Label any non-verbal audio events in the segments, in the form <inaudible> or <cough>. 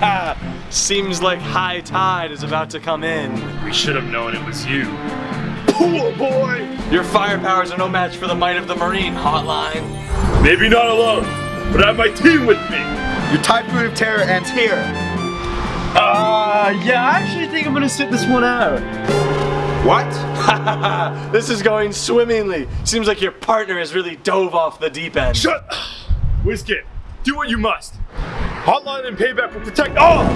<laughs> Seems like high tide is about to come in. We should have known it was you. Pool Boy! Your firepowers are no match for the might of the Marine hotline. Maybe not alone, but I have my team with me. Your typhoon of terror ends here. Uh, yeah, I actually think I'm gonna sit this one out. What? <laughs> this is going swimmingly. Seems like your partner has really dove off the deep end. Shut Whiskey, do what you must. Hotline and payback will protect all!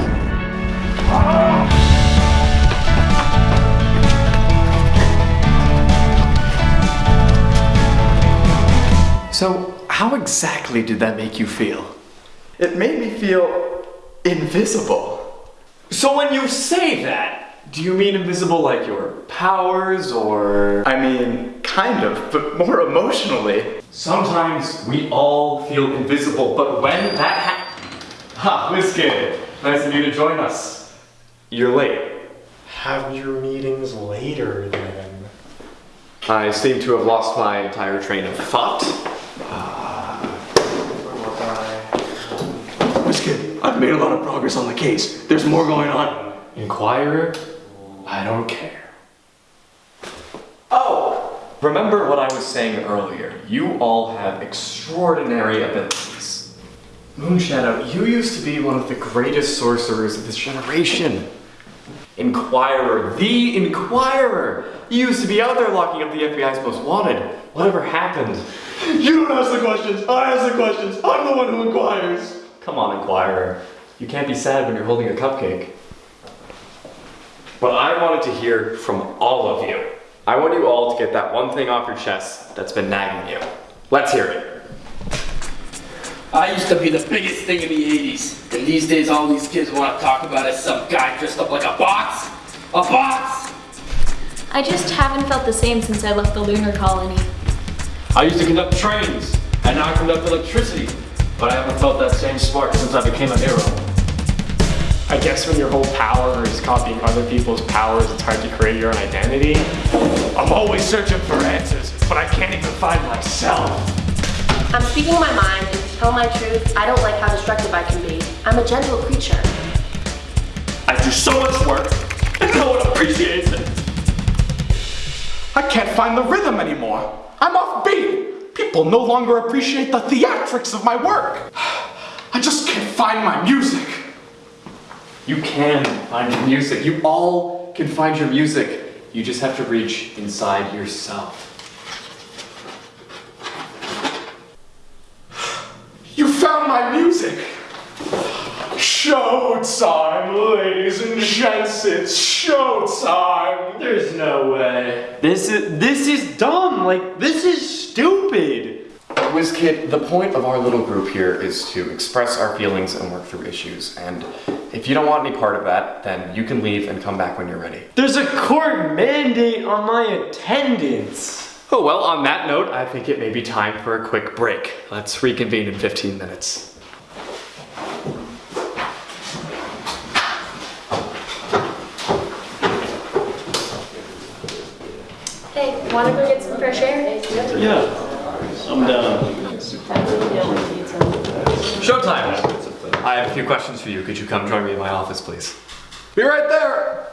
So, how exactly did that make you feel? It made me feel invisible. So when you say that, do you mean invisible like your powers or... I mean, kind of, but more emotionally. Sometimes we all feel invisible, but when that happens... Ha, Whiskey, nice of you to join us. You're late. Have your meetings later then. I seem to have lost my entire train of thought. Whiskey, I've made a lot of progress on the case. There's more going on. Inquirer, I don't care. Oh, remember what I was saying earlier. You all have extraordinary abilities. Moonshadow, you used to be one of the greatest sorcerers of this generation. Inquirer, the Inquirer! You used to be out there locking up the FBI's most wanted. Whatever happened? You don't ask the questions. I ask the questions. I'm the one who inquires. Come on, Inquirer. You can't be sad when you're holding a cupcake. But I wanted to hear from all of you. I want you all to get that one thing off your chest that's been nagging you. Let's hear it. I used to be the biggest thing in the 80s, and these days all these kids want to talk about is some guy dressed up like a box. A box! I just haven't felt the same since I left the lunar colony. I used to conduct trains, and now I conduct electricity. But I haven't felt that same spark since I became a hero. I guess when your whole power is copying other people's powers, it's hard to create your own identity. I'm always searching for answers, but I can't even find myself. I'm speaking my mind, and to tell my truth, I don't like how destructive I can be. I'm a gentle creature. I do so much work, and no one appreciates it. I can't find the rhythm anymore. I'm off beat. People no longer appreciate the theatrics of my work. <sighs> I just can't find my music. You can find your music. You all can find your music. You just have to reach inside yourself. You found my music. Showtime, ladies and gents, it's showtime. There's no way. This is this is dumb. Like this is stupid. WizKid, the point of our little group here is to express our feelings and work through issues. And if you don't want any part of that, then you can leave and come back when you're ready. There's a court mandate on my attendance. Oh, well, on that note, I think it may be time for a quick break. Let's reconvene in 15 minutes. Hey, wanna go get some fresh air? Yeah, I'm down. Showtime! I have a few questions for you. Could you come join me in my office, please? Be right there.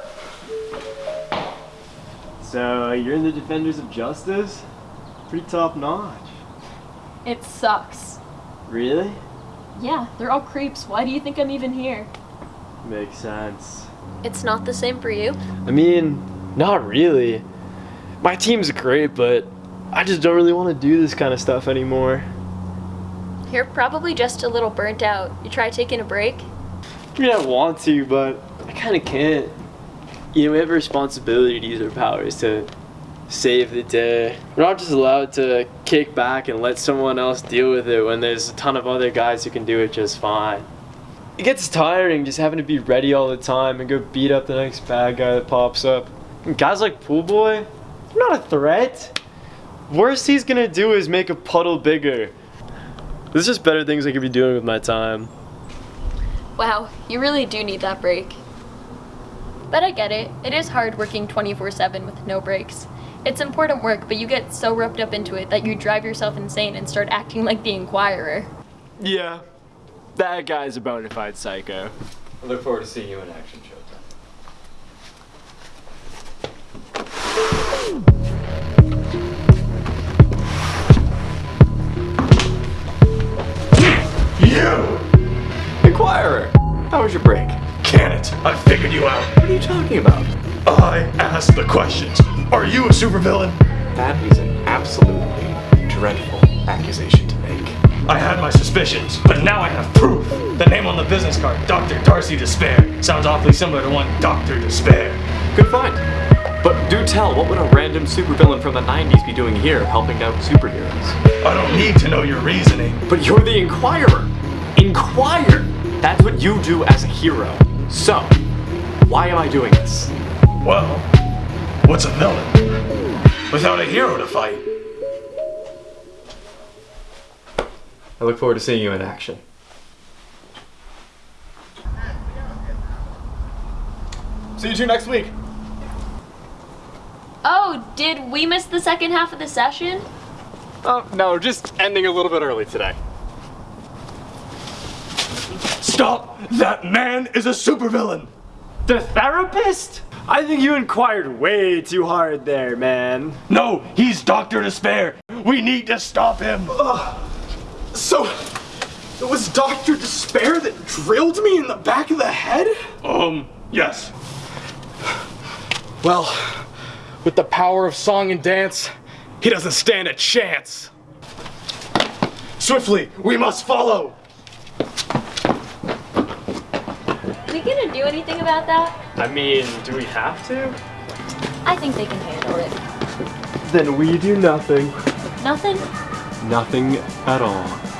So uh, you're in the Defenders of Justice? Pretty top notch. It sucks. Really? Yeah, they're all creeps. Why do you think I'm even here? Makes sense. It's not the same for you? I mean, not really. My team's great, but I just don't really want to do this kind of stuff anymore. You're probably just a little burnt out. You try taking a break? I mean, I want to, but I kind of can't. You know, we have a responsibility to use our powers to save the day. We're not just allowed to kick back and let someone else deal with it when there's a ton of other guys who can do it just fine. It gets tiring just having to be ready all the time and go beat up the next bad guy that pops up. And guys like Pool Boy, they're not a threat. Worst he's gonna do is make a puddle bigger. There's just better things I could be doing with my time. Wow, you really do need that break. But I get it. It is hard working 24-7 with no breaks. It's important work, but you get so roped up into it that you drive yourself insane and start acting like the Inquirer. Yeah, that guy's a bona fide psycho. I look forward to seeing you in action, Showtime. You! Inquirer, how was your break? It? I figured you out. What are you talking about? I asked the questions. Are you a supervillain? That is an absolutely dreadful accusation to make. I had my suspicions, but now I have proof. The name on the business card, Dr. Darcy Despair, sounds awfully similar to one Dr. Despair. Good find. But do tell, what would a random supervillain from the 90s be doing here helping out superheroes? I don't need to know your reasoning. But you're the Inquirer! Inquire! That's what you do as a hero. So, why am I doing this? Well, what's a villain? Without a hero to fight. I look forward to seeing you in action. See you two next week. Oh, did we miss the second half of the session? Oh, no, just ending a little bit early today. Stop! That man is a supervillain! The therapist? I think you inquired way too hard there, man. No, he's Dr. Despair. We need to stop him. So, it was Dr. Despair that drilled me in the back of the head? Um, yes. Well, with the power of song and dance, he doesn't stand a chance. Swiftly, we must follow. we gonna do anything about that? I mean, do we have to? I think they can handle it. Then we do nothing. Nothing? Nothing at all.